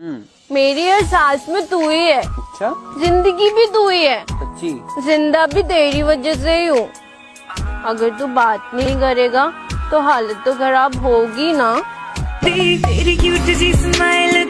हम्म। मेरी हर सांस में तू ही है। अच्छा? ज़िंदगी भी तू ही है। सच्ची? ज़िंदा भी तेरी वजह से ही हूँ। अगर तू बात नहीं करेगा तो हालत तो खराब होगी ना। तेरी क्यूट सी स्माइल